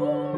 Thank.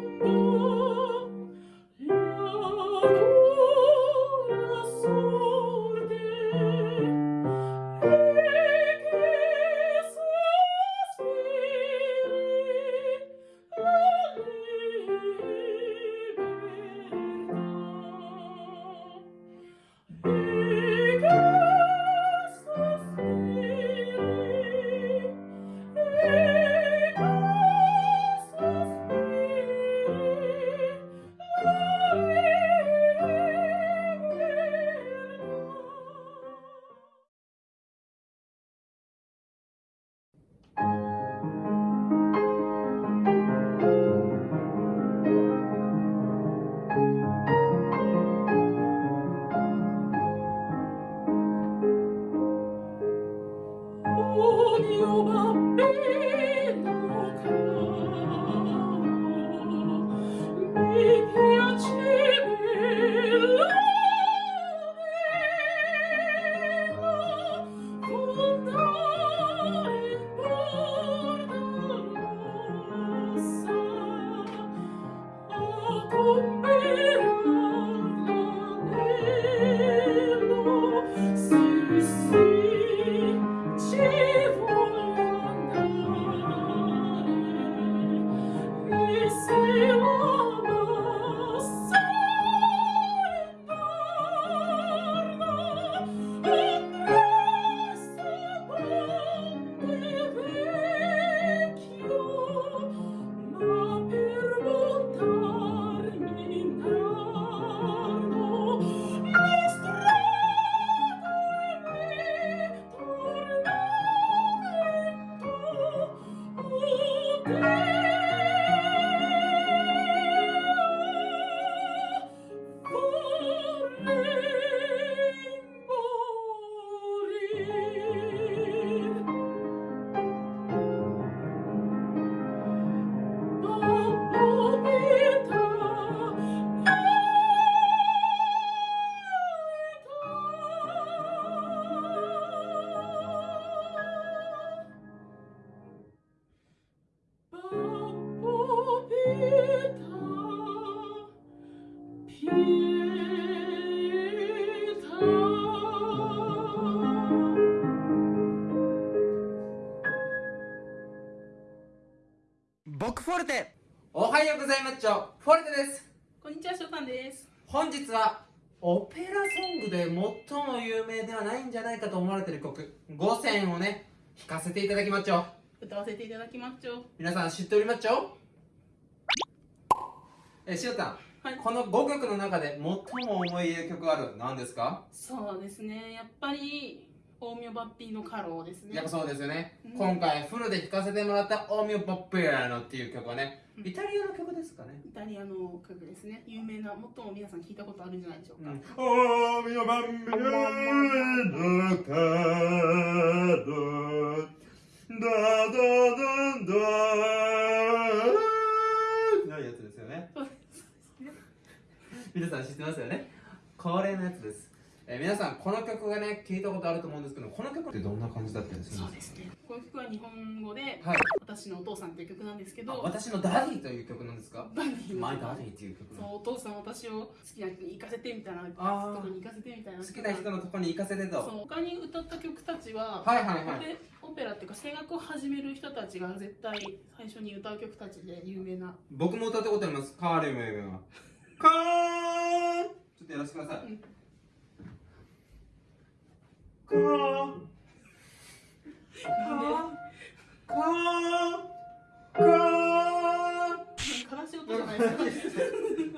Oh, 僕フォルテ。おはようございます。フォルテです。こんにちは、しょうたんです。本日はオペラソングで最も有名ではないんじゃないかと思われている曲5選をね弾かせていただきまっちょ歌わせていただきまっちょ。皆さん知っておりまっちょ？えしおたん、はい。この5曲の中で最も思い入れる曲ある何ですか？そうですね、やっぱり、大名バッピーのカローですね。やっぱそうですよね、うん今回フルで弾かせてもらった「オーミオ・ポッピアノ」っていう曲はねうんイタリアの曲ですかねイタリアの曲ですね。有名な、最も皆さん聞いたことあるんじゃないでしょうか。おみよばんびのかどだだだだなるやつですよねそうですね。皆さん知ってますよねこれのやつです、えー皆さんこの曲がね聞いたことあると思うんですけどこの曲ってどんな感じだったりするんでか？そうですすね。この曲は日本語で、はい。私のお父さんっていう曲なんですけど、私の daddyという曲なんですか？ Daddy, my daddy っていう曲そう、お父さん私を好きな人に行かせてみたいな、とこに行かせてみたいな。好きな人のとこに行かせてと。そう、他に歌った曲たちは、はいはいはい。でオペラっていうか声楽を始める人たちが絶対最初に歌う曲たちで有名な。僕も歌ったことあります。 Caro mio ben はカーンちょっとやらせてください、うんカーンカーンカーン悲しい音じゃないですか？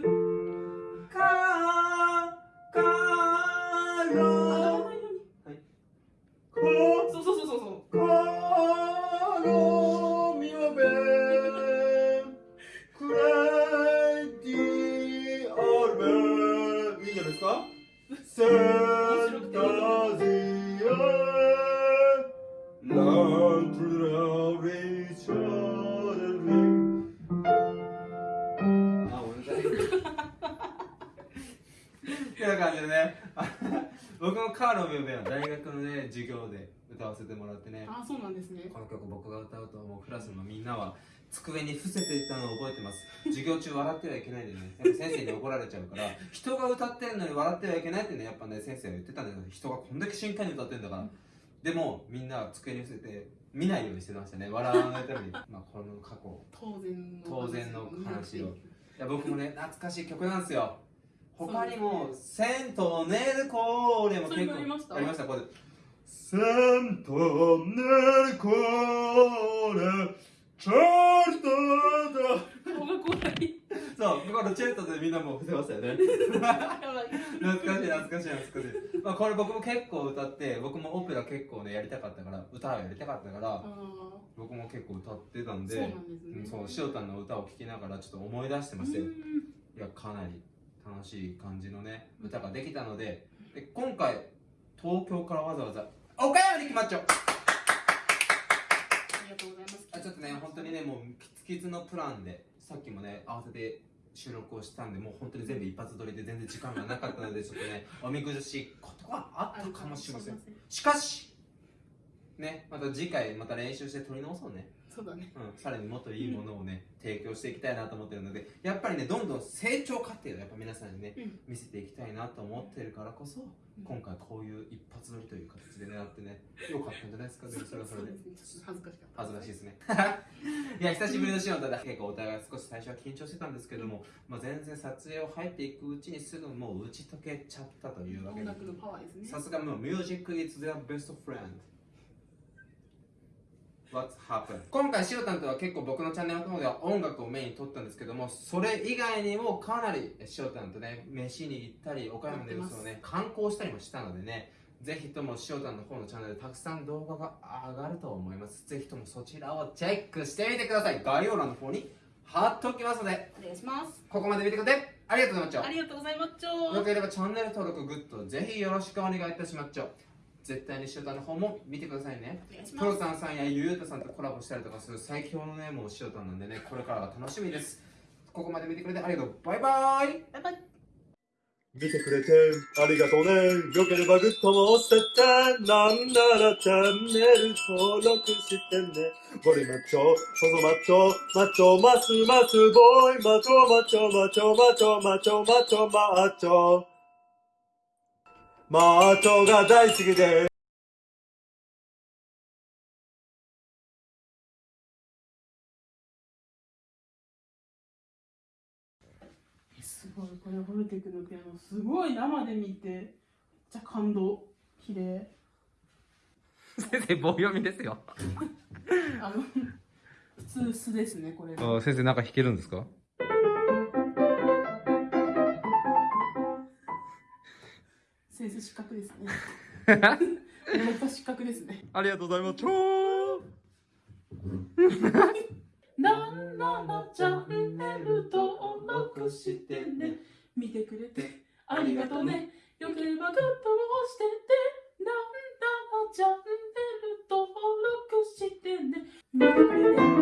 ーロ大学のね授業で歌わせてもらってね。あそうなんですね。この曲僕が歌うともうクラスのみんなは机に伏せていたのを覚えてます。授業中笑ってはいけないんでねやっぱ先生に怒られちゃうから人が歌ってるのに笑ってはいけないってねやっぱね先生は言ってたんだけど人がこんだけ真剣に歌ってるんだから。でもみんな机に伏せて見ないようにしてましたね。笑わないために。まあこの過去。当然の当然の話を。いや僕もね懐かしい曲なんですよ他にも「銭湯ネルコーレ」も結構ありました。ありましたこれセントネルコーレチャートだそうこのチェルトでみんなもう伏せましたよね。懐かしい懐かしい懐かしい、まあ、これ僕も結構歌って僕もオペラ結構ねやりたかったから歌をやりたかったからあ僕も結構歌ってたんでーそうなんですね。うんそう塩谷の歌を聴きながらちょっと思い出してましたよ。うん。いやかなり楽しい感じのね歌ができたのでで今回東京からわざわざ岡山に決まっちゃう。ありがとうございます。あちょっとね本当にねもうキツキツのプランでさっきもね合わせて収録をしたんでもう本当に全部一発撮りで全然時間がなかったのでちょっとねおみくじしいことがあったかもしれません。しかしねまた次回また練習して撮り直そうね。そうだね。うん、さらにもっといいものをね、提供していきたいなと思ってるのでやっぱりねどんどん成長過程をやっぱ皆さんにね、うん。見せていきたいなと思ってるからこそ、今回こういう一発撮りという形で狙ってねよかったんじゃないですかそれはそれで。恥ずかしかった。恥ずかしいですね。いや久しぶりのシーンだ結構お互い少し最初は緊張してたんですけども、まあ、全然撮影を入っていくうちにすぐもう打ち解けちゃったというわけで。音楽のパワーですね。さすがもう Music is their best friend What's happened? 今回しおたんとは結構僕のチャンネルの方では音楽をメインに撮ったんですけどもそれ以外にもかなりしおたんとね飯に行ったり岡山でそのね観光したりもしたのでねぜひともしおたんの方のチャンネルでたくさん動画が上がると思います。ぜひともそちらをチェックしてみてください。概要欄の方に貼っておきますので。お願いします。ここまで見てくれてありがとうございました。ありがとうございますちよょければチャンネル登録、グッド、ぜひよろしくお願いいたします。絶対にしおたんの方も見てくださいね。お願いしますプロさんさんやゆうたさんとコラボしたりとかする最強のね、もうしおたんなんでね、これからが楽しみです。ここまで見てくれてありがとう。バイバイバイバイ見てくれてありがとうね。よければグッドも押してって、なんならチャンネル登録してね。ゴリマッチョ、細マッチョ、マッチョ、マスマスボーイ、マチョ、マチョ、マチョ、マチョ、マチョ、マチョ、マチョ。マチョが大好きでえすごい。これホルテクのピアノすごい生で見てめっちゃ感動。綺麗。先生、棒読みですよ。あの普通素ですねこれが。先生、なんか弾けるんですか？先生失格ですね。失格ですね。ありがとうございます。なんならチャンネル登録してね。見てくれて。ありがとうね。よければグッドを押してて。なんならチャンネル登録してね。見てくれて